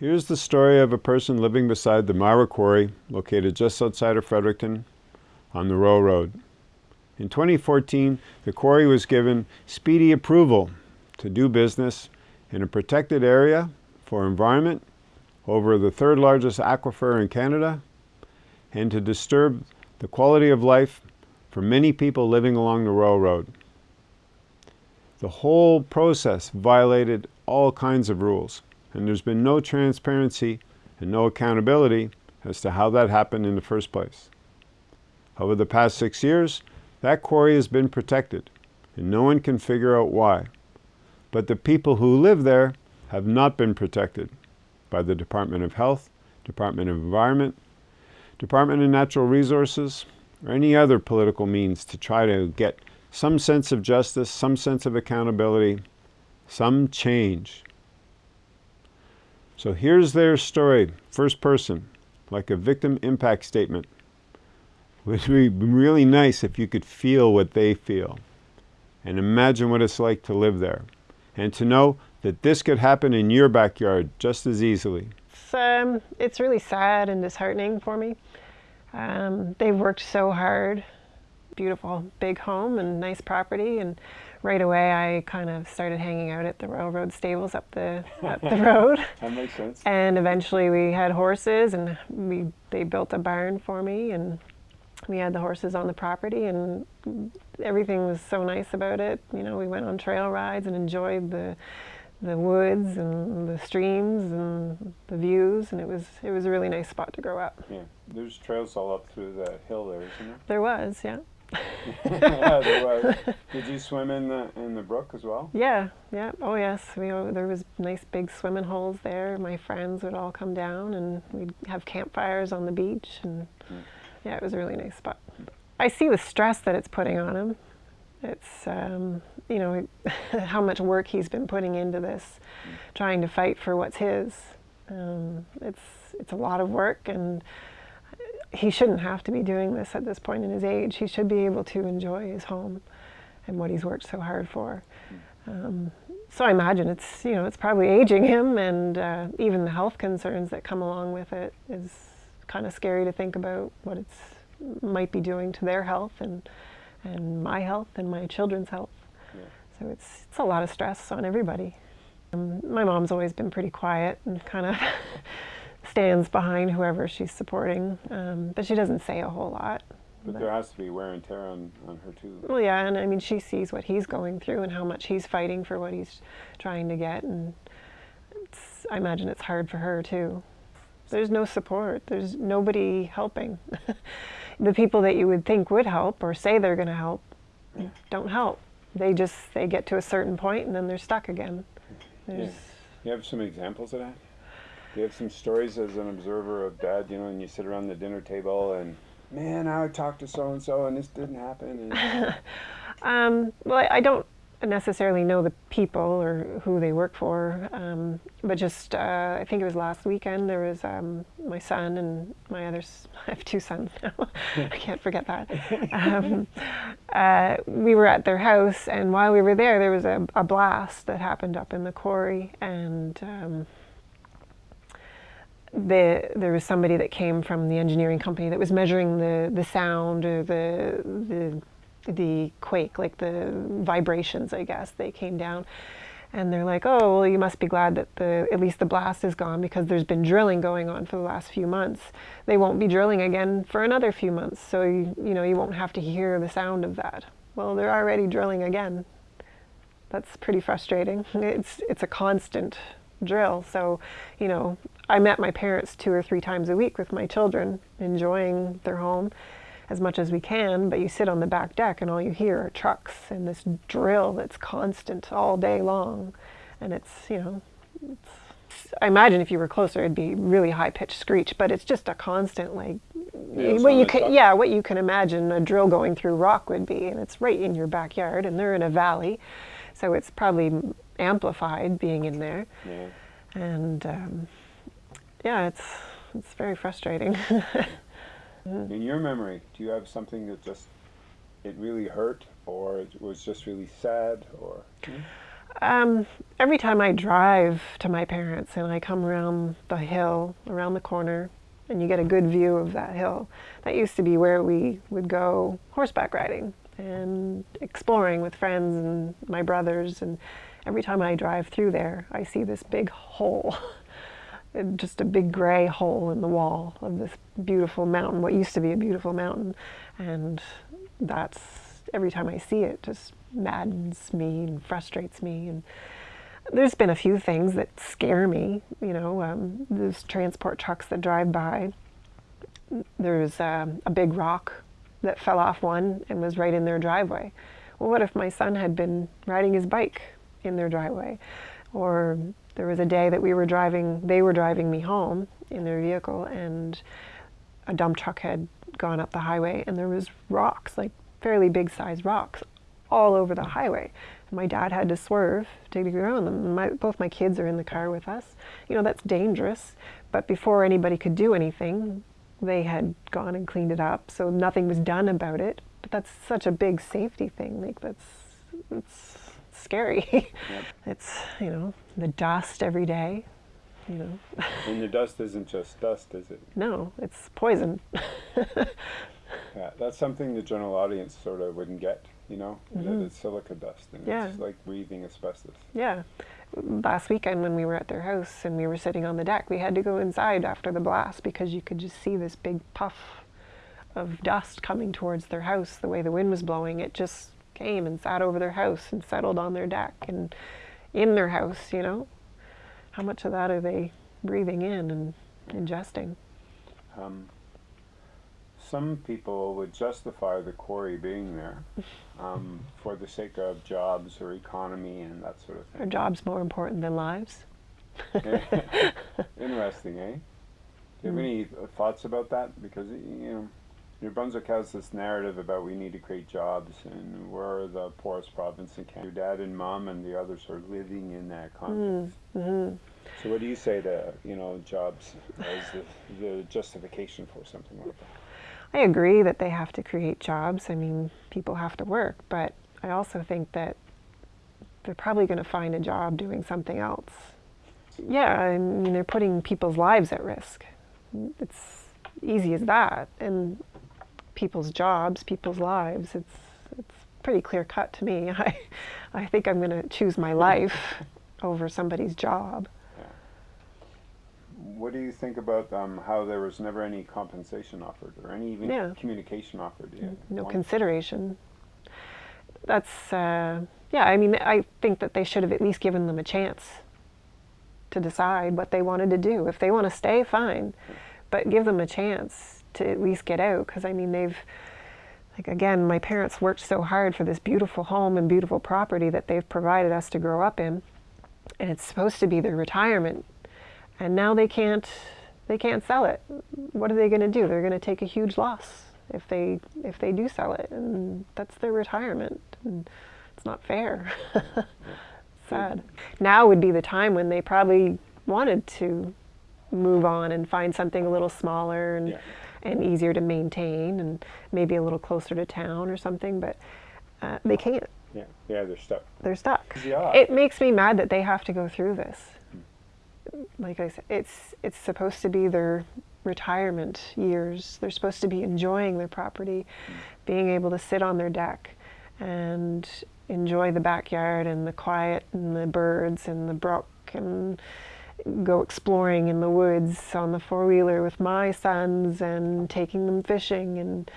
Here's the story of a person living beside the Myra Quarry, located just outside of Fredericton on the Royal Road. In 2014, the quarry was given speedy approval to do business in a protected area for environment over the third largest aquifer in Canada and to disturb the quality of life for many people living along the Royal Road. The whole process violated all kinds of rules and there's been no transparency and no accountability as to how that happened in the first place. Over the past six years, that quarry has been protected, and no one can figure out why. But the people who live there have not been protected by the Department of Health, Department of Environment, Department of Natural Resources, or any other political means to try to get some sense of justice, some sense of accountability, some change. So here's their story, first person, like a victim impact statement. It would be really nice if you could feel what they feel and imagine what it's like to live there and to know that this could happen in your backyard just as easily. It's, um, it's really sad and disheartening for me. Um, they've worked so hard, beautiful big home and nice property and right away I kind of started hanging out at the Royal Road stables up the up the road. that makes sense. And eventually we had horses and we they built a barn for me and we had the horses on the property and everything was so nice about it. You know, we went on trail rides and enjoyed the the woods and the streams and the views and it was it was a really nice spot to grow up. Yeah, there's trails all up through the hill there, isn't there? There was, yeah yeah, there was. Did you swim in the in the brook as well? Yeah, yeah. Oh yes, we there was nice big swimming holes there. My friends would all come down and we'd have campfires on the beach and mm. yeah, it was a really nice spot. I see the stress that it's putting on him. It's um, you know how much work he's been putting into this, mm. trying to fight for what's his. Um, it's it's a lot of work and he shouldn't have to be doing this at this point in his age. He should be able to enjoy his home and what he's worked so hard for. Um, so I imagine it's, you know, it's probably aging him and uh, even the health concerns that come along with it is kind of scary to think about what it's might be doing to their health and, and my health and my children's health. Yeah. So it's, it's a lot of stress on everybody. Um, my mom's always been pretty quiet and kind of stands behind whoever she's supporting, um, but she doesn't say a whole lot. But, but, there has to be wear and tear on, on her too. Well, yeah, and I mean, she sees what he's going through and how much he's fighting for what he's trying to get, and I imagine it's hard for her too. There's no support. There's nobody helping. the people that you would think would help or say they're going to help yeah. don't help. They just they get to a certain point and then they're stuck again. There's yeah. You have some examples of that? You have some stories as an observer of dad, you know, and you sit around the dinner table and, man, I talked to so and so and this didn't happen? um, well, I don't necessarily know the people or who they work for, um, but just uh, I think it was last weekend. There was um, my son and my other. I have two sons now. I can't forget that. Um, uh, we were at their house, and while we were there, there was a, a blast that happened up in the quarry, and um, the, there was somebody that came from the engineering company that was measuring the, the sound or the, the, the quake, like the vibrations, I guess. They came down and they're like, oh, well, you must be glad that the, at least the blast is gone because there's been drilling going on for the last few months. They won't be drilling again for another few months, so you, you know, you won't have to hear the sound of that. Well, they're already drilling again. That's pretty frustrating. It's, it's a constant drill. So, you know, I met my parents two or three times a week with my children, enjoying their home as much as we can, but you sit on the back deck and all you hear are trucks and this drill that's constant all day long. And it's, you know, it's, I imagine if you were closer it'd be really high-pitched screech, but it's just a constant like yeah, what you can, yeah, what you can imagine a drill going through rock would be, and it's right in your backyard, and they're in a valley, so it's probably amplified being in there. Yeah. And um, yeah, it's, it's very frustrating. in your memory, do you have something that just, it really hurt or it was just really sad or? Hmm? Um, every time I drive to my parents and I come around the hill, around the corner, and you get a good view of that hill, that used to be where we would go horseback riding and exploring with friends and my brothers. And every time I drive through there, I see this big hole, just a big gray hole in the wall of this beautiful mountain, what used to be a beautiful mountain. And that's every time I see it, just maddens me and frustrates me. And there's been a few things that scare me. You know, um, those transport trucks that drive by. There's um, a big rock that fell off one and was right in their driveway. Well, what if my son had been riding his bike in their driveway? Or there was a day that we were driving, they were driving me home in their vehicle and a dump truck had gone up the highway and there was rocks, like fairly big sized rocks all over the highway. My dad had to swerve to get around them. My, both my kids are in the car with us. You know, that's dangerous. But before anybody could do anything, they had gone and cleaned it up. So nothing was done about it. But that's such a big safety thing. Like, that's, scary. Yep. It's, you know, the dust every day. You know. and the dust isn't just dust, is it? No, it's poison. yeah, that's something the general audience sort of wouldn't get you know, mm -hmm. it's silica dust and yeah. it's like breathing asbestos. Yeah. Last weekend when we were at their house and we were sitting on the deck, we had to go inside after the blast because you could just see this big puff of dust coming towards their house. The way the wind was blowing, it just came and sat over their house and settled on their deck and in their house, you know. How much of that are they breathing in and ingesting? Um, some people would justify the quarry being there um, for the sake of jobs or economy and that sort of thing. Are jobs more important than lives? Interesting, eh? Do you have mm. any thoughts about that? Because, you know, New Brunswick has this narrative about we need to create jobs and we're the poorest province in Canada. Your dad and mom and the others are living in that context. Mm -hmm. So what do you say to, you know, jobs as the, the justification for something like that? I agree that they have to create jobs. I mean, people have to work, but I also think that they're probably going to find a job doing something else. Yeah, I mean, they're putting people's lives at risk. It's easy as that. And people's jobs, people's lives, it's, it's pretty clear cut to me. I, I think I'm going to choose my life over somebody's job what do you think about um, how there was never any compensation offered or any even yeah. communication offered? Yeah. No One. consideration. That's, uh, yeah, I mean, I think that they should have at least given them a chance to decide what they wanted to do. If they want to stay, fine, but give them a chance to at least get out because, I mean, they've, like again, my parents worked so hard for this beautiful home and beautiful property that they've provided us to grow up in. And it's supposed to be their retirement and now they can't they can't sell it. What are they going to do? They're going to take a huge loss if they if they do sell it, and that's their retirement. And it's not fair. Sad. Now would be the time when they probably wanted to move on and find something a little smaller and yeah. And easier to maintain, and maybe a little closer to town or something. But uh, they can't. Yeah, yeah, they're stuck. They're stuck. Yeah. It makes me mad that they have to go through this like I said, it's it's supposed to be their retirement years. They're supposed to be enjoying their property, being able to sit on their deck and enjoy the backyard and the quiet and the birds and the brook and go exploring in the woods on the four-wheeler with my sons and taking them fishing and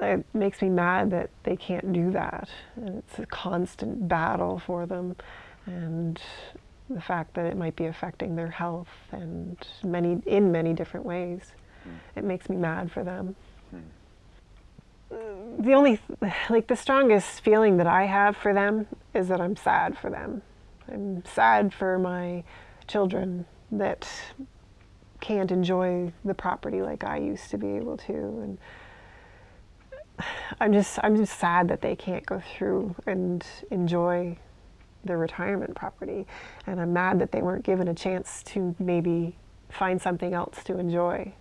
it makes me mad that they can't do that. And it's a constant battle for them and the fact that it might be affecting their health and many in many different ways. Mm. It makes me mad for them. Mm. The only, like the strongest feeling that I have for them is that I'm sad for them. I'm sad for my children that can't enjoy the property like I used to be able to. And I'm just, I'm just sad that they can't go through and enjoy their retirement property. And I'm mad that they weren't given a chance to maybe find something else to enjoy.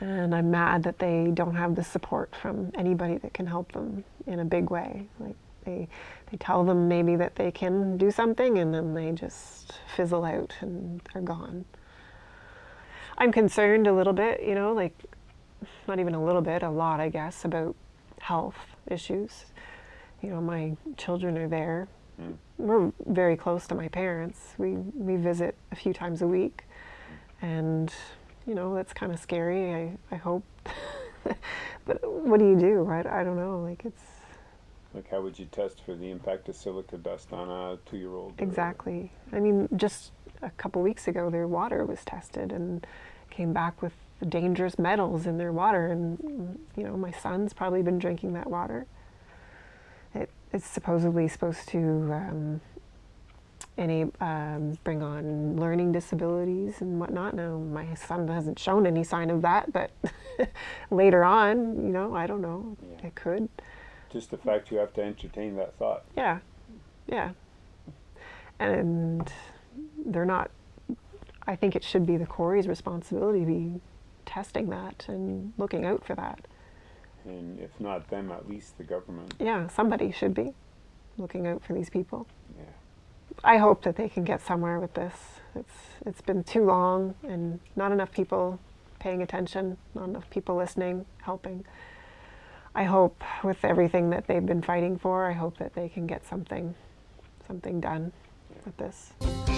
And I'm mad that they don't have the support from anybody that can help them in a big way. Like They they tell them maybe that they can do something, and then they just fizzle out and they're gone. I'm concerned a little bit, you know, like not even a little bit, a lot, I guess, about health issues. You know, my children are there. Mm. We're very close to my parents. We we visit a few times a week, and you know that's kind of scary. I I hope, but what do you do? I, I don't know. Like it's Like, how would you test for the impact of silica dust on a two-year-old? exactly. I mean, just a couple weeks ago, their water was tested and came back with dangerous metals in their water, and you know my son's probably been drinking that water. It, it's supposedly supposed to um, any um, bring on learning disabilities and whatnot. Now my son hasn't shown any sign of that, but later on, you know, I don't know. Yeah. It could. Just the fact you have to entertain that thought. Yeah, yeah. And they're not. I think it should be the quarry's responsibility to be testing that and looking out for that. And if not them, at least the government. Yeah, somebody should be looking out for these people. Yeah. I hope that they can get somewhere with this. It's it's been too long and not enough people paying attention, not enough people listening, helping. I hope with everything that they've been fighting for, I hope that they can get something something done with this.